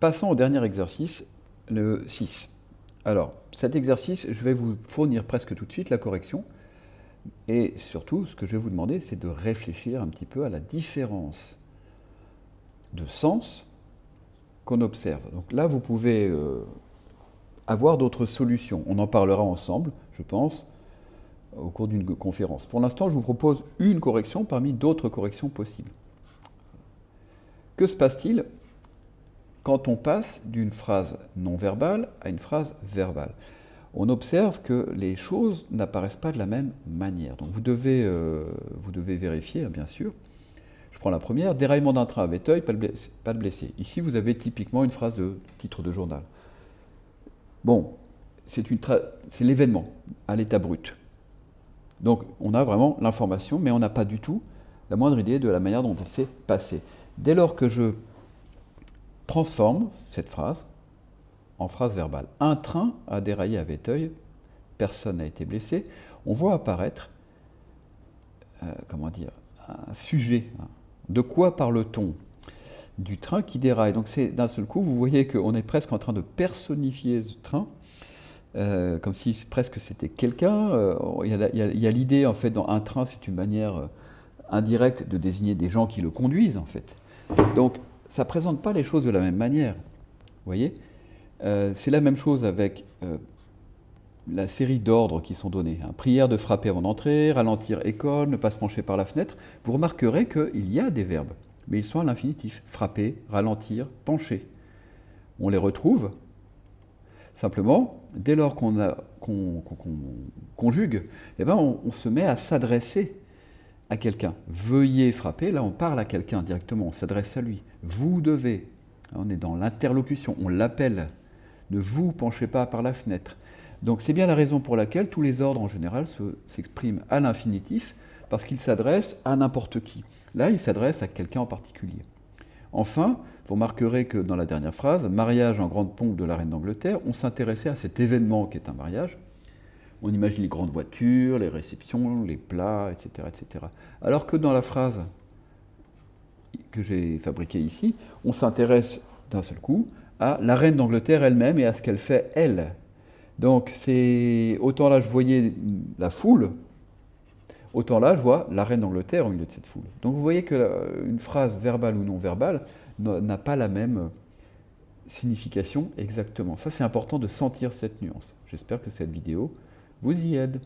Passons au dernier exercice, le 6. Alors, cet exercice, je vais vous fournir presque tout de suite la correction. Et surtout, ce que je vais vous demander, c'est de réfléchir un petit peu à la différence de sens qu'on observe. Donc là, vous pouvez euh, avoir d'autres solutions. On en parlera ensemble, je pense, au cours d'une conférence. Pour l'instant, je vous propose une correction parmi d'autres corrections possibles. Que se passe-t-il quand on passe d'une phrase non verbale à une phrase verbale On observe que les choses n'apparaissent pas de la même manière. Donc vous devez, euh, vous devez vérifier, hein, bien sûr. Je prends la première, déraillement d'un train à Véteuil, pas de blessé. Ici, vous avez typiquement une phrase de titre de journal. Bon, c'est l'événement à l'état brut. Donc on a vraiment l'information, mais on n'a pas du tout la moindre idée de la manière dont elle s'est passée. Dès lors que je transforme cette phrase en phrase verbale, un train a déraillé à Véteuil, personne n'a été blessé, on voit apparaître, euh, comment dire, un sujet. Hein. De quoi parle-t-on? Du train qui déraille. Donc c'est d'un seul coup, vous voyez qu'on est presque en train de personnifier ce train, euh, comme si presque c'était quelqu'un. Euh, il y a l'idée, en fait, dans un train, c'est une manière indirecte de désigner des gens qui le conduisent, en fait. Donc, ça ne présente pas les choses de la même manière. Vous voyez C'est la même chose avec la série d'ordres qui sont donnés. Hein. Prière de frapper avant d'entrer, ralentir école, ne pas se pencher par la fenêtre. Vous remarquerez qu'il y a des verbes, mais ils sont à l'infinitif. Frapper, ralentir, pencher. On les retrouve Simplement, dès lors qu'on conjugue, eh ben on, se met à s'adresser à quelqu'un. Veuillez frapper, là on parle à quelqu'un directement, on s'adresse à lui. Vous devez, on est dans l'interlocution, on l'appelle. Ne vous penchez pas par la fenêtre. Donc c'est bien la raison pour laquelle tous les ordres en général s'expriment à l'infinitif, parce qu'ils s'adressent à n'importe qui. Là, ils s'adressent à quelqu'un en particulier. Enfin, vous remarquerez que dans la dernière phrase, mariage en grande pompe de la reine d'Angleterre, on s'intéressait à cet événement qui est un mariage. On imagine les grandes voitures, les réceptions, les plats, etc. etc. Alors que dans la phrase que j'ai fabriquée ici, on s'intéresse d'un seul coup à la reine d'Angleterre elle-même et à ce qu'elle fait elle. Donc c'est autant là je voyais la foule, autant là je vois la reine d'Angleterre au milieu de cette foule. Donc vous voyez qu'une phrase verbale ou non verbale n'a pas la même signification exactement. Ça, c'est important de sentir cette nuance. J'espère que cette vidéo vous y aide.